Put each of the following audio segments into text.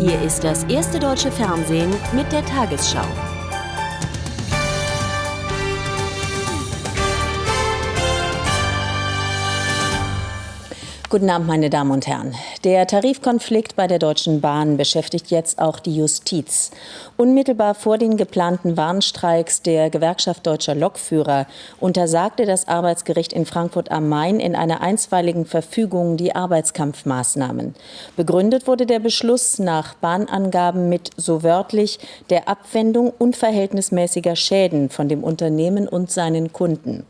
Hier ist das erste deutsche Fernsehen mit der Tagesschau. Guten Abend, meine Damen und Herren. Der Tarifkonflikt bei der Deutschen Bahn beschäftigt jetzt auch die Justiz. Unmittelbar vor den geplanten Warnstreiks der Gewerkschaft Deutscher Lokführer untersagte das Arbeitsgericht in Frankfurt am Main in einer einstweiligen Verfügung die Arbeitskampfmaßnahmen. Begründet wurde der Beschluss nach Bahnangaben mit so wörtlich der Abwendung unverhältnismäßiger Schäden von dem Unternehmen und seinen Kunden.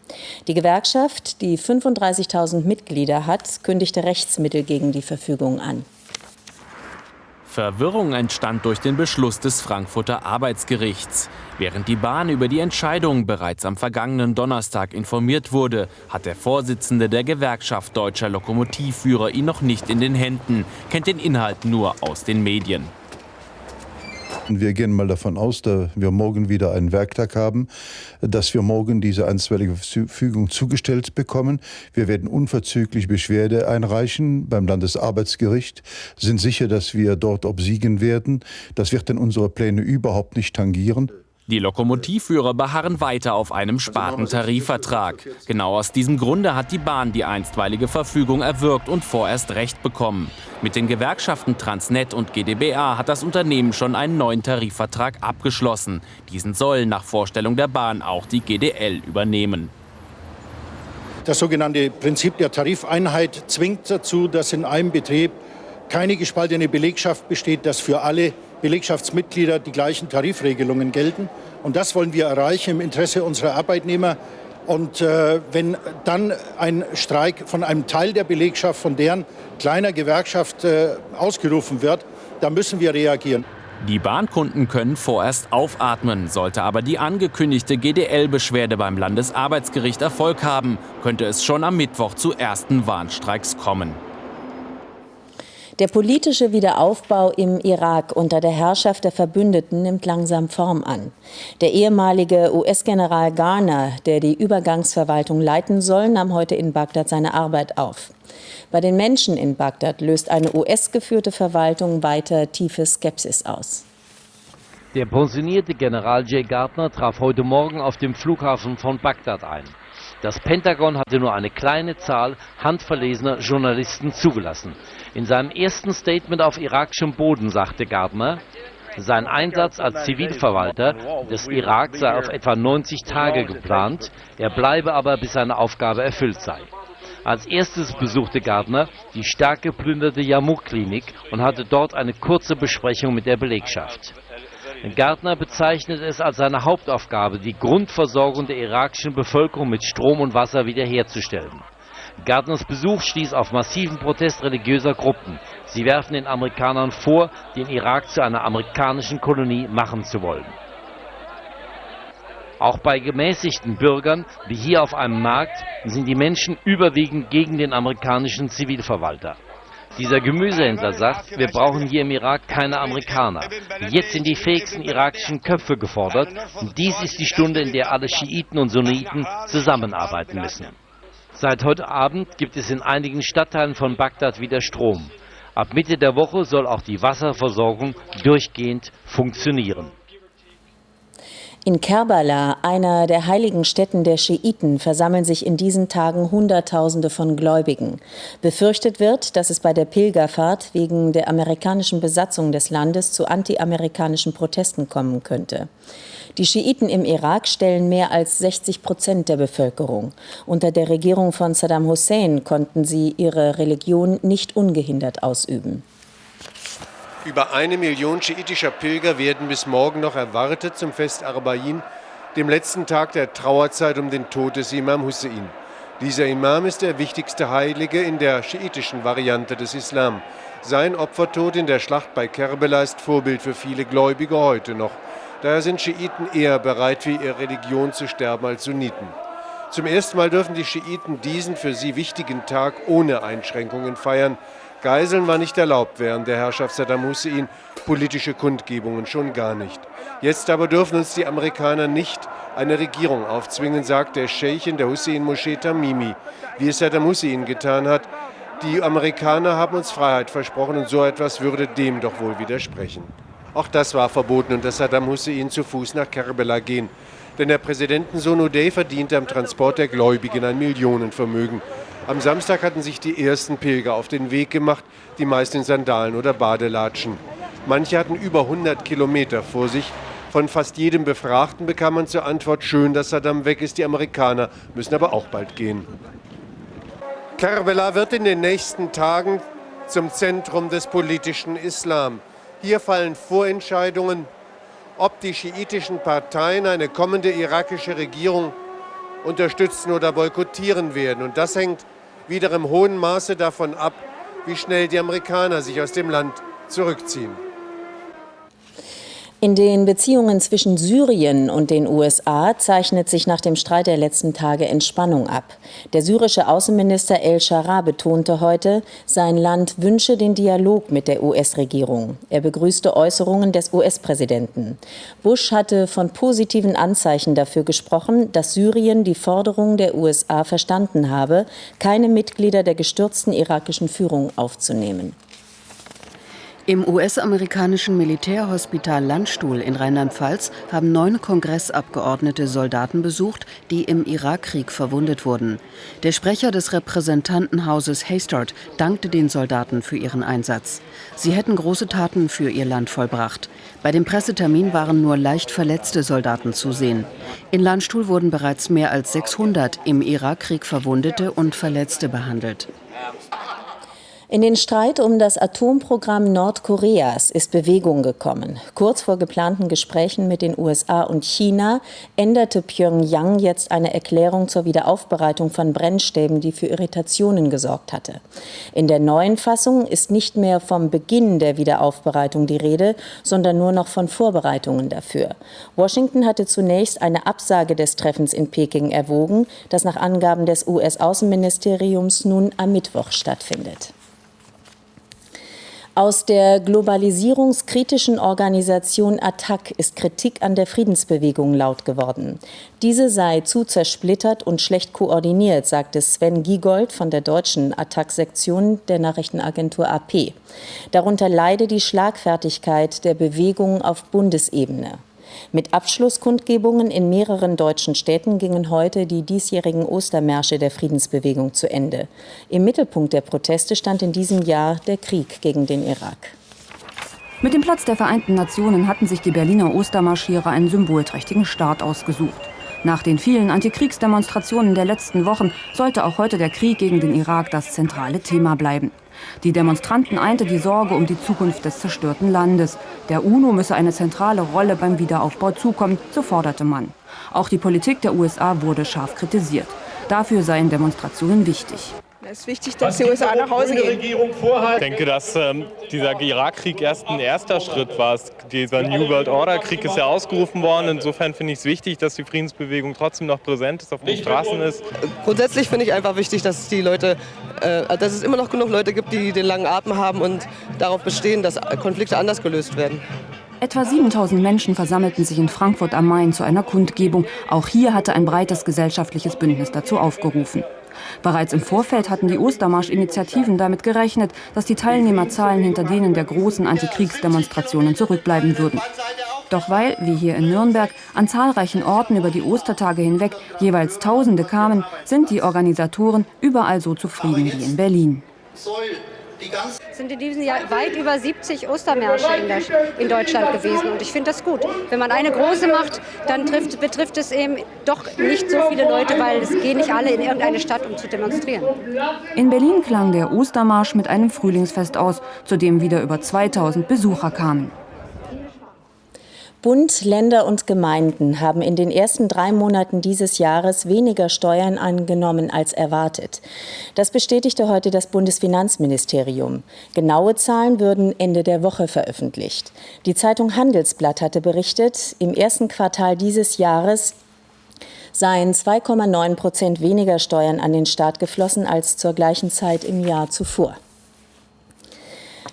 Die Gewerkschaft, die 35.000 Mitglieder hat, kündigt kündigte Rechtsmittel gegen die Verfügung an. Verwirrung entstand durch den Beschluss des Frankfurter Arbeitsgerichts. Während die Bahn über die Entscheidung bereits am vergangenen Donnerstag informiert wurde, hat der Vorsitzende der Gewerkschaft Deutscher Lokomotivführer ihn noch nicht in den Händen, kennt den Inhalt nur aus den Medien. Wir gehen mal davon aus, dass wir morgen wieder einen Werktag haben, dass wir morgen diese einstweilige Verfügung zugestellt bekommen. Wir werden unverzüglich Beschwerde einreichen beim Landesarbeitsgericht, sind sicher, dass wir dort obsiegen werden. Das wird dann unsere Pläne überhaupt nicht tangieren. Die Lokomotivführer beharren weiter auf einem Spartentarifvertrag. Genau aus diesem Grunde hat die Bahn die einstweilige Verfügung erwirkt und vorerst Recht bekommen. Mit den Gewerkschaften Transnet und GdBA hat das Unternehmen schon einen neuen Tarifvertrag abgeschlossen. Diesen soll nach Vorstellung der Bahn auch die GDL übernehmen. Das sogenannte Prinzip der Tarifeinheit zwingt dazu, dass in einem Betrieb keine gespaltene Belegschaft besteht, dass für alle Belegschaftsmitglieder die gleichen Tarifregelungen gelten. Und das wollen wir erreichen im Interesse unserer Arbeitnehmer. Und äh, wenn dann ein Streik von einem Teil der Belegschaft, von deren kleiner Gewerkschaft äh, ausgerufen wird, dann müssen wir reagieren. Die Bahnkunden können vorerst aufatmen. Sollte aber die angekündigte GDL-Beschwerde beim Landesarbeitsgericht Erfolg haben, könnte es schon am Mittwoch zu ersten Warnstreiks kommen. Der politische Wiederaufbau im Irak unter der Herrschaft der Verbündeten nimmt langsam Form an. Der ehemalige US-General Garner, der die Übergangsverwaltung leiten soll, nahm heute in Bagdad seine Arbeit auf. Bei den Menschen in Bagdad löst eine US-geführte Verwaltung weiter tiefe Skepsis aus. Der pensionierte General Jay Gardner traf heute Morgen auf dem Flughafen von Bagdad ein. Das Pentagon hatte nur eine kleine Zahl handverlesener Journalisten zugelassen. In seinem ersten Statement auf irakischem Boden sagte Gardner, sein Einsatz als Zivilverwalter des Irak sei auf etwa 90 Tage geplant, er bleibe aber, bis seine Aufgabe erfüllt sei. Als erstes besuchte Gardner die stark geplünderte Yarmouk-Klinik und hatte dort eine kurze Besprechung mit der Belegschaft. Gärtner bezeichnet es als seine Hauptaufgabe, die Grundversorgung der irakischen Bevölkerung mit Strom und Wasser wiederherzustellen. Gärtners Besuch stieß auf massiven Protest religiöser Gruppen. Sie werfen den Amerikanern vor, den Irak zu einer amerikanischen Kolonie machen zu wollen. Auch bei gemäßigten Bürgern, wie hier auf einem Markt, sind die Menschen überwiegend gegen den amerikanischen Zivilverwalter. Dieser Gemüsehändler sagt, wir brauchen hier im Irak keine Amerikaner. Jetzt sind die fähigsten irakischen Köpfe gefordert und dies ist die Stunde, in der alle Schiiten und Sunniten zusammenarbeiten müssen. Seit heute Abend gibt es in einigen Stadtteilen von Bagdad wieder Strom. Ab Mitte der Woche soll auch die Wasserversorgung durchgehend funktionieren. In Kerbala, einer der heiligen Stätten der Schiiten, versammeln sich in diesen Tagen Hunderttausende von Gläubigen. Befürchtet wird, dass es bei der Pilgerfahrt wegen der amerikanischen Besatzung des Landes zu antiamerikanischen Protesten kommen könnte. Die Schiiten im Irak stellen mehr als 60 Prozent der Bevölkerung. Unter der Regierung von Saddam Hussein konnten sie ihre Religion nicht ungehindert ausüben. Über eine Million schiitischer Pilger werden bis morgen noch erwartet zum Fest Arbain, dem letzten Tag der Trauerzeit um den Tod des Imam Hussein. Dieser Imam ist der wichtigste Heilige in der schiitischen Variante des Islam. Sein Opfertod in der Schlacht bei Kerbela ist Vorbild für viele Gläubige heute noch. Daher sind Schiiten eher bereit, für ihre Religion zu sterben als Sunniten. Zum ersten Mal dürfen die Schiiten diesen für sie wichtigen Tag ohne Einschränkungen feiern. Geiseln war nicht erlaubt während der Herrschaft Saddam Hussein, politische Kundgebungen schon gar nicht. Jetzt aber dürfen uns die Amerikaner nicht eine Regierung aufzwingen, sagt der Scheich in der Hussein-Moschee Tamimi. Wie es Saddam Hussein getan hat, Die Amerikaner haben uns Freiheit versprochen und so etwas würde dem doch wohl widersprechen. Auch das war verboten und dass Saddam Hussein zu Fuß nach Kerbela gehen. Denn der Präsidentensohn Uday verdiente am Transport der Gläubigen ein Millionenvermögen. Am Samstag hatten sich die ersten Pilger auf den Weg gemacht, die meist in Sandalen oder Badelatschen. Manche hatten über 100 Kilometer vor sich. Von fast jedem Befragten bekam man zur Antwort, schön, dass Saddam weg ist, die Amerikaner müssen aber auch bald gehen. Kerbela wird in den nächsten Tagen zum Zentrum des politischen Islam. Hier fallen Vorentscheidungen, ob die schiitischen Parteien eine kommende irakische Regierung unterstützen oder boykottieren werden. Und das hängt wieder im hohen Maße davon ab, wie schnell die Amerikaner sich aus dem Land zurückziehen. In den Beziehungen zwischen Syrien und den USA zeichnet sich nach dem Streit der letzten Tage Entspannung ab. Der syrische Außenminister El Shara betonte heute, sein Land wünsche den Dialog mit der US-Regierung. Er begrüßte Äußerungen des US-Präsidenten. Bush hatte von positiven Anzeichen dafür gesprochen, dass Syrien die Forderungen der USA verstanden habe, keine Mitglieder der gestürzten irakischen Führung aufzunehmen. Im US-amerikanischen Militärhospital Landstuhl in Rheinland-Pfalz haben neun Kongressabgeordnete Soldaten besucht, die im Irakkrieg verwundet wurden. Der Sprecher des Repräsentantenhauses Haystart dankte den Soldaten für ihren Einsatz. Sie hätten große Taten für ihr Land vollbracht. Bei dem Pressetermin waren nur leicht verletzte Soldaten zu sehen. In Landstuhl wurden bereits mehr als 600 im Irakkrieg Verwundete und Verletzte behandelt. In den Streit um das Atomprogramm Nordkoreas ist Bewegung gekommen. Kurz vor geplanten Gesprächen mit den USA und China änderte Pyongyang jetzt eine Erklärung zur Wiederaufbereitung von Brennstäben, die für Irritationen gesorgt hatte. In der neuen Fassung ist nicht mehr vom Beginn der Wiederaufbereitung die Rede, sondern nur noch von Vorbereitungen dafür. Washington hatte zunächst eine Absage des Treffens in Peking erwogen, das nach Angaben des US-Außenministeriums nun am Mittwoch stattfindet. Aus der globalisierungskritischen Organisation ATTAC ist Kritik an der Friedensbewegung laut geworden. Diese sei zu zersplittert und schlecht koordiniert, sagte Sven Giegold von der deutschen ATTAC-Sektion der Nachrichtenagentur AP. Darunter leide die Schlagfertigkeit der Bewegung auf Bundesebene. Mit Abschlusskundgebungen in mehreren deutschen Städten gingen heute die diesjährigen Ostermärsche der Friedensbewegung zu Ende. Im Mittelpunkt der Proteste stand in diesem Jahr der Krieg gegen den Irak. Mit dem Platz der Vereinten Nationen hatten sich die Berliner Ostermarschierer einen symbolträchtigen Start ausgesucht. Nach den vielen Antikriegsdemonstrationen der letzten Wochen sollte auch heute der Krieg gegen den Irak das zentrale Thema bleiben. Die Demonstranten einte die Sorge um die Zukunft des zerstörten Landes. Der UNO müsse eine zentrale Rolle beim Wiederaufbau zukommen, so forderte man. Auch die Politik der USA wurde scharf kritisiert. Dafür seien Demonstrationen wichtig. Es ist wichtig, dass die USA nach Hause gehen. Ich denke, dass ähm, dieser Irakkrieg erst ein erster Schritt war. Dieser New World Order Krieg ist ja ausgerufen worden. Insofern finde ich es wichtig, dass die Friedensbewegung trotzdem noch präsent ist, auf den Straßen ist. Grundsätzlich finde ich einfach wichtig, dass die Leute, äh, dass es immer noch genug Leute gibt, die den langen Atem haben und darauf bestehen, dass Konflikte anders gelöst werden. Etwa 7000 Menschen versammelten sich in Frankfurt am Main zu einer Kundgebung. Auch hier hatte ein breites gesellschaftliches Bündnis dazu aufgerufen. Bereits im Vorfeld hatten die Ostermarsch-Initiativen damit gerechnet, dass die Teilnehmerzahlen hinter denen der großen Antikriegsdemonstrationen zurückbleiben würden. Doch weil, wie hier in Nürnberg, an zahlreichen Orten über die Ostertage hinweg jeweils Tausende kamen, sind die Organisatoren überall so zufrieden wie in Berlin. Es sind in diesem Jahr weit über 70 Ostermärsche in, der, in Deutschland gewesen. Und ich finde das gut. Wenn man eine große macht, dann trifft, betrifft es eben doch nicht so viele Leute, weil es gehen nicht alle in irgendeine Stadt, um zu demonstrieren. In Berlin klang der Ostermarsch mit einem Frühlingsfest aus, zu dem wieder über 2000 Besucher kamen. Bund, Länder und Gemeinden haben in den ersten drei Monaten dieses Jahres weniger Steuern angenommen als erwartet. Das bestätigte heute das Bundesfinanzministerium. Genaue Zahlen würden Ende der Woche veröffentlicht. Die Zeitung Handelsblatt hatte berichtet, im ersten Quartal dieses Jahres seien 2,9 Prozent weniger Steuern an den Staat geflossen als zur gleichen Zeit im Jahr zuvor.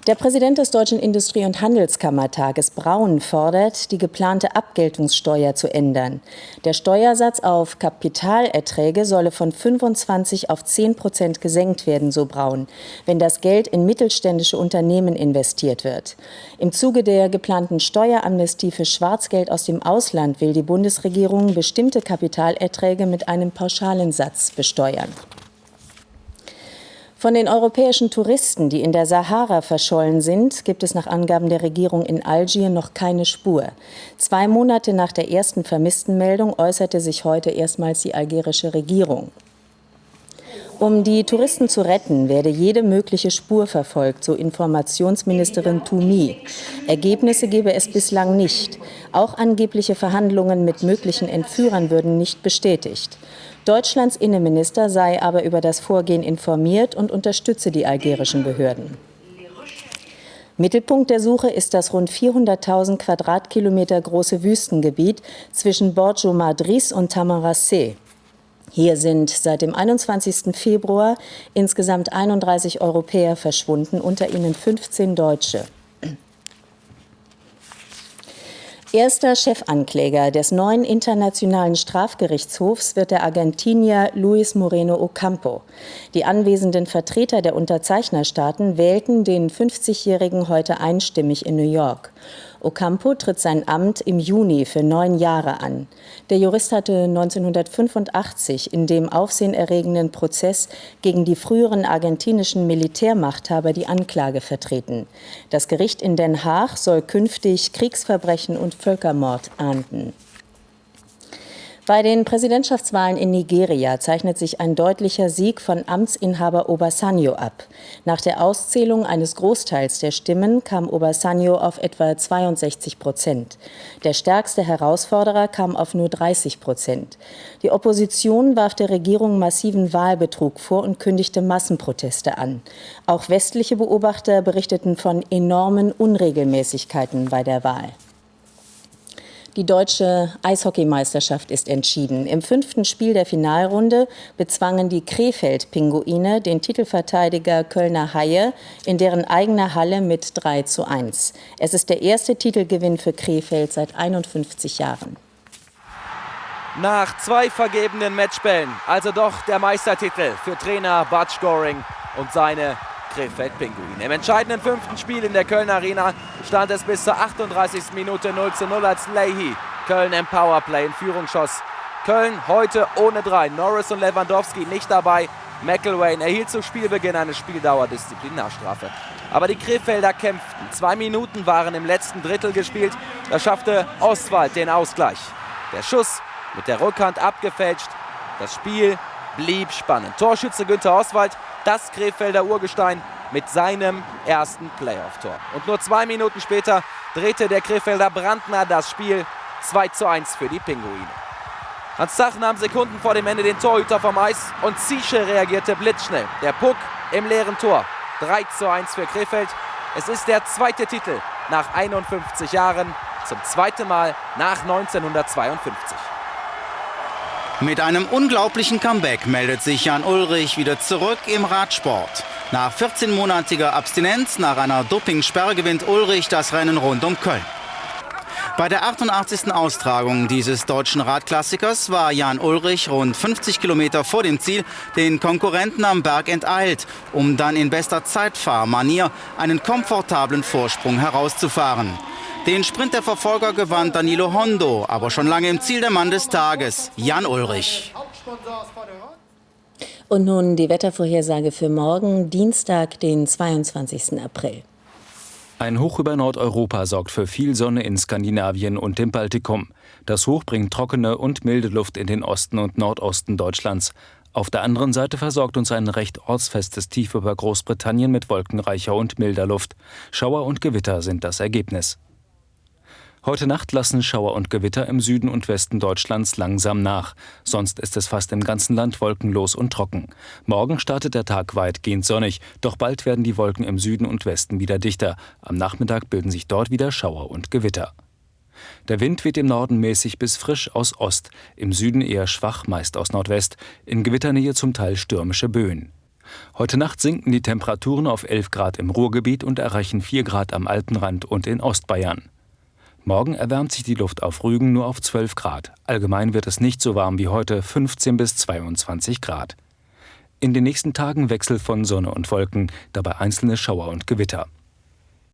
Der Präsident des Deutschen Industrie- und Handelskammertages Braun fordert, die geplante Abgeltungssteuer zu ändern. Der Steuersatz auf Kapitalerträge solle von 25 auf 10 Prozent gesenkt werden, so Braun, wenn das Geld in mittelständische Unternehmen investiert wird. Im Zuge der geplanten Steueramnestie für Schwarzgeld aus dem Ausland will die Bundesregierung bestimmte Kapitalerträge mit einem pauschalen Satz besteuern. Von den europäischen Touristen, die in der Sahara verschollen sind, gibt es nach Angaben der Regierung in Algier noch keine Spur. Zwei Monate nach der ersten Vermisstenmeldung äußerte sich heute erstmals die algerische Regierung. Um die Touristen zu retten, werde jede mögliche Spur verfolgt, so Informationsministerin Toumi. Ergebnisse gebe es bislang nicht. Auch angebliche Verhandlungen mit möglichen Entführern würden nicht bestätigt. Deutschlands Innenminister sei aber über das Vorgehen informiert und unterstütze die algerischen Behörden. Mittelpunkt der Suche ist das rund 400.000 Quadratkilometer große Wüstengebiet zwischen Borjo Madrid und Tamaracé. Hier sind seit dem 21. Februar insgesamt 31 Europäer verschwunden, unter ihnen 15 Deutsche. Erster Chefankläger des neuen Internationalen Strafgerichtshofs wird der Argentinier Luis Moreno Ocampo. Die anwesenden Vertreter der Unterzeichnerstaaten wählten den 50-Jährigen heute einstimmig in New York. Ocampo tritt sein Amt im Juni für neun Jahre an. Der Jurist hatte 1985 in dem aufsehenerregenden Prozess gegen die früheren argentinischen Militärmachthaber die Anklage vertreten. Das Gericht in Den Haag soll künftig Kriegsverbrechen und Völkermord ahnden. Bei den Präsidentschaftswahlen in Nigeria zeichnet sich ein deutlicher Sieg von Amtsinhaber Obasanjo ab. Nach der Auszählung eines Großteils der Stimmen kam Obasanjo auf etwa 62 Prozent. Der stärkste Herausforderer kam auf nur 30 Prozent. Die Opposition warf der Regierung massiven Wahlbetrug vor und kündigte Massenproteste an. Auch westliche Beobachter berichteten von enormen Unregelmäßigkeiten bei der Wahl. Die deutsche Eishockeymeisterschaft ist entschieden. Im fünften Spiel der Finalrunde bezwangen die Krefeld-Pinguine den Titelverteidiger Kölner Haie in deren eigener Halle mit 3 zu 1. Es ist der erste Titelgewinn für Krefeld seit 51 Jahren. Nach zwei vergebenen Matchbällen, also doch der Meistertitel für Trainer Bud Goring und seine Krefeld-Pinguine. Im entscheidenden fünften Spiel in der Köln Arena stand es bis zur 38. Minute 0 zu 0, als Leahy Köln im Powerplay in Führung schoss. Köln heute ohne drei. Norris und Lewandowski nicht dabei. McElwain erhielt zu Spielbeginn eine Spieldauerdisziplinarstrafe. Aber die Krefelder kämpften. Zwei Minuten waren im letzten Drittel gespielt. Da schaffte Ostwald den Ausgleich. Der Schuss mit der Rückhand abgefälscht. Das Spiel blieb spannend. Torschütze Günther Oswald das Krefelder Urgestein mit seinem ersten Playoff-Tor. Und nur zwei Minuten später drehte der Krefelder Brandner das Spiel 2 zu 1 für die Pinguine. Hans Zach nahm Sekunden vor dem Ende den Torhüter vom Eis und Ziesche reagierte blitzschnell. Der Puck im leeren Tor. 3 zu 1 für Krefeld. Es ist der zweite Titel nach 51 Jahren, zum zweiten Mal nach 1952. Mit einem unglaublichen Comeback meldet sich Jan Ulrich wieder zurück im Radsport. Nach 14-monatiger Abstinenz nach einer Dopingsperre gewinnt Ulrich das Rennen rund um Köln. Bei der 88. Austragung dieses deutschen Radklassikers war Jan Ulrich rund 50 Kilometer vor dem Ziel den Konkurrenten am Berg enteilt, um dann in bester Zeitfahrmanier einen komfortablen Vorsprung herauszufahren. Den Sprint der Verfolger gewann Danilo Hondo, aber schon lange im Ziel der Mann des Tages, Jan Ulrich. Und nun die Wettervorhersage für morgen, Dienstag, den 22. April. Ein Hoch über Nordeuropa sorgt für viel Sonne in Skandinavien und dem Baltikum. Das Hoch bringt trockene und milde Luft in den Osten und Nordosten Deutschlands. Auf der anderen Seite versorgt uns ein recht ortsfestes Tief über Großbritannien mit wolkenreicher und milder Luft. Schauer und Gewitter sind das Ergebnis. Heute Nacht lassen Schauer und Gewitter im Süden und Westen Deutschlands langsam nach. Sonst ist es fast im ganzen Land wolkenlos und trocken. Morgen startet der Tag weitgehend sonnig, doch bald werden die Wolken im Süden und Westen wieder dichter. Am Nachmittag bilden sich dort wieder Schauer und Gewitter. Der Wind weht im Norden mäßig bis frisch aus Ost, im Süden eher schwach, meist aus Nordwest, in Gewitternähe zum Teil stürmische Böen. Heute Nacht sinken die Temperaturen auf 11 Grad im Ruhrgebiet und erreichen 4 Grad am Alpenrand und in Ostbayern. Morgen erwärmt sich die Luft auf Rügen nur auf 12 Grad. Allgemein wird es nicht so warm wie heute, 15 bis 22 Grad. In den nächsten Tagen Wechsel von Sonne und Wolken, dabei einzelne Schauer und Gewitter.